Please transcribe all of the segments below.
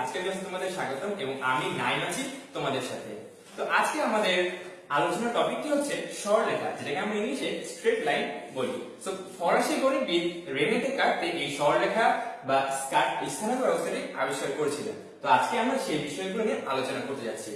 আজকের ক্লাসে তোমাদের স্বাগতম এবং আমি আছি তোমাদের সাথে। তো আজকে আমাদের টপিকটি হচ্ছে সরলরেখা যেটাকে আমরা ইংলিশে স্ট্রেট লাইন বলি। তো ফরাসি গণিতবিদ রেনেতে কাটতে এই সরলরেখা বা স্কার্ট ব্যবস্থাটি আবিষ্কার করেছিলেন। তো আজকে আমরা সেই বিষয়গুলো নিয়ে আলোচনা করতে যাচ্ছি।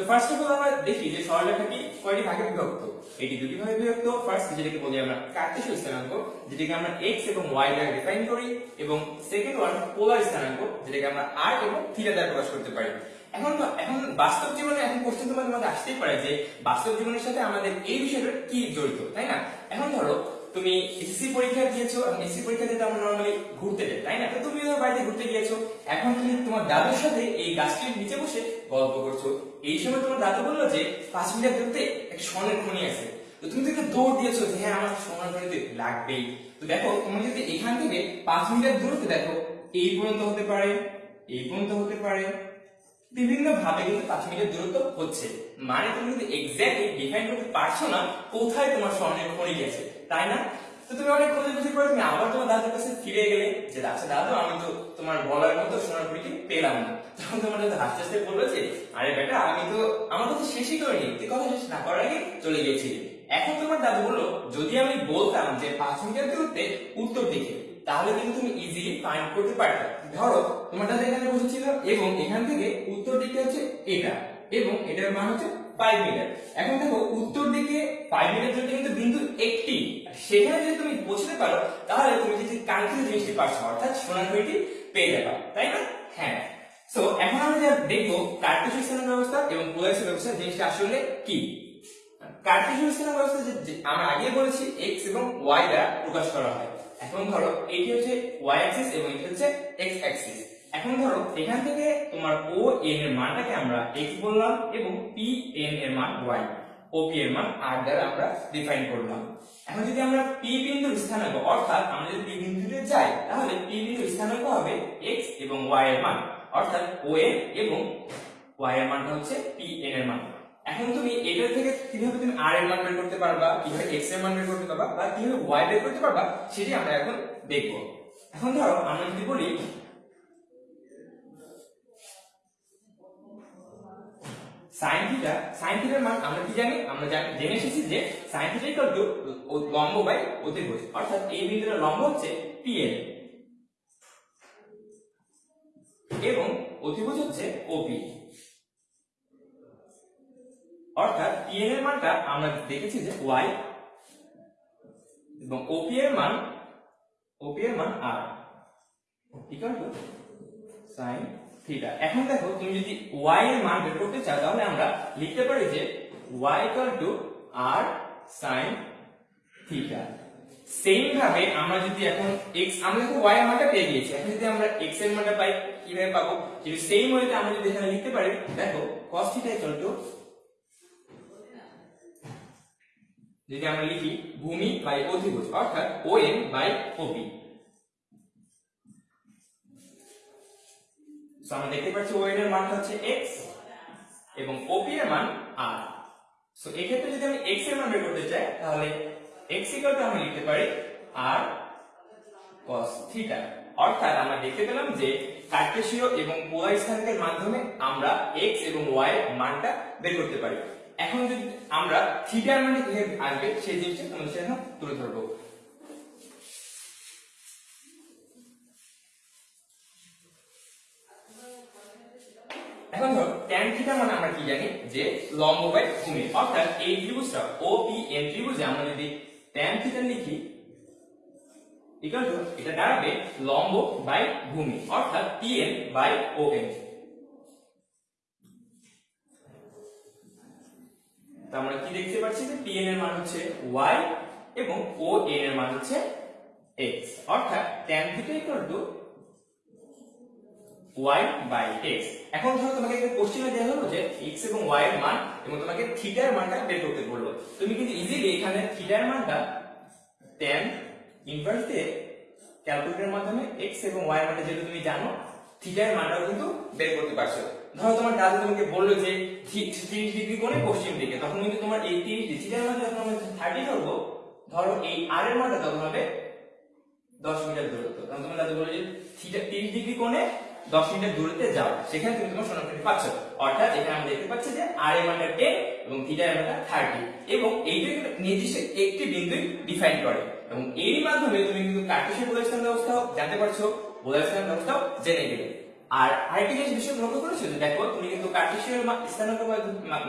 তো ফার্স্ট অফ অল আমরা দেখি যে সরলরেখাটি কয়টি ভাগে বিভক্ত? এটি দুটি ভাগে বিভক্ত। ফার্স্ট যেটাকে বলি আমরা কার্টেসীয় স্থানাঙ্ক, যেটাকে আমরা x এবং y দ্বারা ডিফাইন করি, এবং সেকেন্ড ওয়ান পোলার স্থানাঙ্ক, যেটাকে আমরা r এবং থিটা দ্বারা প্রকাশ করতে পারি। এখন এখন বাস্তব জীবনে এখন কোশ্চেন তোমাদের মধ্যে আসতেই পারে যে বাস্তব জীবনের সাথে আমাদের এই বিষয়টা কি জড়িত, তাই না? এখন ধরো তুমি এসএসসি পরীক্ষা দিয়েছ এবং এসএসসি পরীক্ষা দিতে আমরা নরমালি ঘুরতে যাই, তাই না? তো তুমি ধরো বাড়িতে ঘুরতে গিয়েছো, এখন তুমি তোমার দাদুর সাথে এই গাছটির নিচে বসে গল্প করছ। এই সময় তোমার দাদু বলল যে, পাঁচ মিনিট দূরতে একটা স্বর্ণের খনি আছে। তো তুমি তো দৌড় দিয়েছ যে হ্যাঁ আমার স্বর্ণের খনিতে লাগবেই। তো দেখো তুমি যদি এখান থেকে পাঁচ মিনিটের দূরত্বে দেখো, এই পর্যন্ত হতে পারে, এই পর্যন্ত হতে পারে বিভিন্ন ভাবে কিন্তু পাঁচ মিনিটের দূরত্ব হচ্ছে। মানে তুমি কিন্তু এক্স্যাক্টলি ডিফাইন করতে পারছ না, কোথায় তোমার স্বর্ণের খনি গেছে, তাই না? তো তুমি অনেক খোঁজে খুঁজে পরে, তুমি আবার তোমার দাদুর কাছে ফিরে গেলে যে আচ্ছা দাদু, আমি তো তোমার বলার মতো সোনার খনিটি পেলাম না। তখন তোমার দাদু হাসতে হাসতে বলল যে, আরে বেটা, আমি তো, আমার কথা শেষই করিনি, তুই কথা শেষ না করার আগে চলে গেছিলি এখন তোমার দাদু বলল, যদি আমি বলতাম যে পাঁচ মিনিটের দূরত্বে উত্তর দিকে তাহলে কিন্তু তুমি ইজিলি ফাইন্ড করতে পারবে। ধরো তোমার দাদা এখানে বসেছিল এবং এখান থেকে উত্তর দিকে হচ্ছে এটা এবং এটার মান হচ্ছে ফাইভ মিটার এখন দেখো, উত্তর দিকে ফাইভ মিটার জন্য কিন্তু বিন্দু একটি। সেখানে যদি তুমি পৌঁছতে পারো, তাহলে তুমি যদি কাঙ্ক্ষিত জিনিসটি পারছ অর্থাৎ সোনার ঘড়িটি পেয়ে যাবা, তাই না? হ্যাঁ। সো এখন আমরা যা দেখব কার্টেসীয় স্থানাঙ্ক ব্যবস্থা এবং পোলারিসের ব্যবস্থা, জিনিসটা আসলে কি? কার্টেসীয় স্থানাঙ্ক ব্যবস্থা যে- যে আমরা আগে বলেছি, x এবং y দ্বারা প্রকাশ করা হয়। এখন ধরো, এটি হচ্ছে y অ্যাক্সিস এবং এটি হচ্ছে x অ্যাক্সিস এখন ধরো, এখান থেকে তোমার o n এর মানটাকে আমরা x বললাম এবং p n এর মান y o p এর মান r দ্বারা আমরা ডিফাইন করলাম। এখন যদি আমরা p বিন্দুর স্থানাঙ্ক, অর্থাৎ আমরা যদি p বিন্দুতে যাই, তাহলে p বিন্দুর স্থানাঙ্ক হবে x এবং y এর মান। অর্থাৎ o n এবং y এর মানটা হচ্ছে p n এর মান। এখন তুমি এটা থেকে কীভাবে তুমি আর এর মান বের করতে পারবা, কীভাবে x এর মান বের করতে পারবা, বা কীভাবে y বের করতে পারবা, সেটি আমরা এখন দেখব। এখন ধরো, আমরা যদি বলি, sin থিটা sin থিটার মান আমরা কি জানি? আমরা জানি- জেনে এসেছি যে sin থিটা ইকুয়াল টু লম্ব বাই অতিভুজ অর্থাৎ এই বিন্দুর লম্ব হচ্ছে pl এবং অতিভুজ হচ্ছে OP অর্থাৎ pn এর মানটা আমরা দেখেছি যে y এবং OP এর মান OP এর মান r equal to sin theta এখন দেখো, তুমি যদি y এর মান বের করতে চাও, তাহলে আমরা লিখতে পারি যে y equal to r sin theta same ভাবে আমরা যদি এখন x, আমরা দেখো y এর মানটা পেয়ে গিয়েছি। এখন যদি আমরা x এর মানটা পাই, কীভাবে পাবো? যদি সেম ওয়েতে আমরা যদি এখানে লিখতে পারি, দেখো, cos থিটা ইকুয়াল টু যদি আমরা লিখি ভূমি বাই অধিভুজ, অর্থাৎ ON বাই OP সো আমরা দেখতে পাচ্ছি ON এর মান হচ্ছে x এবং OP এর মান r সো এই ক্ষেত্রে যদি আমি x এর মান বের করতে চাই, তাহলে x ইকুয়াল টু আমরা লিখতে পারি r cos থিটা অর্থাৎ আমরা দেখতে পেলাম যে কার্টেসীয় এবং পোলার স্থানাঙ্কের মাধ্যমে আমরা x এবং y এর মানটা বের করতে পারি। এখন যদি আমরা থিটার মানে কীভাবে আসবে, সেই জিনিসটা তোমাদের সাথে তুলে ধরবো। এখন ধরো, tan থিটা মানে আমরা কি জানি? যে লম্ব বাই ভূমি। অর্থাৎ এই ত্রিভুজটা OPN ত্রিভুজে আমরা যদি tan থিটা লিখি ইকুয়াল টু এটা দাঁড়াবে লম্ব বাই ভূমি। অর্থাৎ PN বাই ON তো আমরা কি দেখতে পাচ্ছি যে PN এর মান হচ্ছে y এবং ON এর মান হচ্ছে x অর্থাৎ tan to y by x এখন ধরো তোমাকে একটা কোশ্চেনে দেওয়া হলো যে x এবং y এর মান এবং তোমাকে থিটার মানটা বের করতে বলল। তুমি কিন্তু ইজিলি এখানে থিটার মানটা tan ইনভার্স দিয়ে ক্যালকুলেটরের মাধ্যমে x এবং y এর মানটা যেটা তুমি জানো থিটার মানটাও কিন্তু বের করতে পারছ। ধরো তোমার দাদু তোমাকে বলল যে 30 ডিগ্রি কোণে পশ্চিম দিকে, তখন কিন্তু তোমার এই 30 ডিগ্রি থিটার যখন 30 ধরবো, ধরো এই আর এর মানটা তখন হবে 10 মিটার দূরত্ব। তখন তোমার দাদু বলল যে 30 ডিগ্রি কোণে দশ মিনিটের দূরত্বে যাও। সেখানে তুমি তোমার সোনোগ্রাফি পাচ্ছ। অর্থাৎ এখানে আমরা দেখতে পাচ্ছি যে আর এর মানটা টেন এবং থিটা এর থার্টি এবং এইটা নির্দিষ্ট একটি বিন্দু ডিফাইন করে। এবং এর মাধ্যমে তুমি কিন্তু কার্টেশিয়ান পোলারাইজেশন ব্যবস্থাও জানতে পারছ পোলারাইজেশন ব্যবস্থাও জেনে গেলে। আর আরেকটি জিনিস বিষয় লক্ষ্য করেছ যে দেখো, তুমি কিন্তু কার্টেশিয়ান স্থানাঙ্ক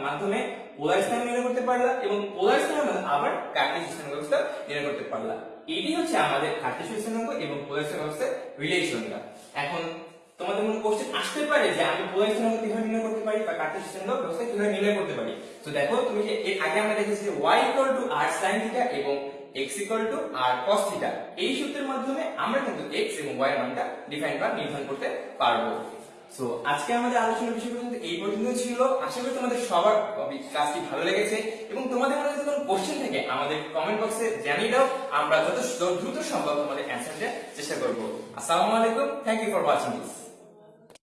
মাধ্যমে পোলার স্থান নির্ণয় করতে পারলা এবং পোলার মাধ্যমে আবার কার্টেশিয়ান স্থানাঙ্ক ব্যবস্থা নির্ণয় করতে পারলা। এটি হচ্ছে আমাদের কার্টেশিয়ান স্থানাঙ্ক এবং পোলার স্থানাঙ্ক ব্যবস্থার রিলেশনটা এখন তোমাদের মনে কোশ্চেন আসতে পারে যে আমি পোলার স্থানাঙ্ক কীভাবে নির্ণয় করতে পারি বা কার্টেশিয়ান স্থানাঙ্ক ব্যবস্থা কীভাবে নির্ণয় করতে পারি? তো দেখো, তুমি যে এর আগে আমরা দেখেছি যে y r sin থিটা এবং x r cos থিটা এই সূত্রের মাধ্যমে আমরা কিন্তু x এবং y এর মানটা ডিফাইন বা নির্ধারণ করতে সো আজকে আমাদের আলোচনার বিষয় পর্যন্ত এই পর্যন্ত ছিল। আশা করি তোমাদের সবার ক্লাসটি ভালো লেগেছে এবং তোমাদের যদি কোনো কোশ্চেন থাকে আমাদের কমেন্ট বক্সে জানিয়ে দাও। আমরা যত দ্রুত সম্ভব তোমাদের অ্যান্সার দেওয়ার চেষ্টা করব। আসসালামু আলাইকুম। Thank you for watching this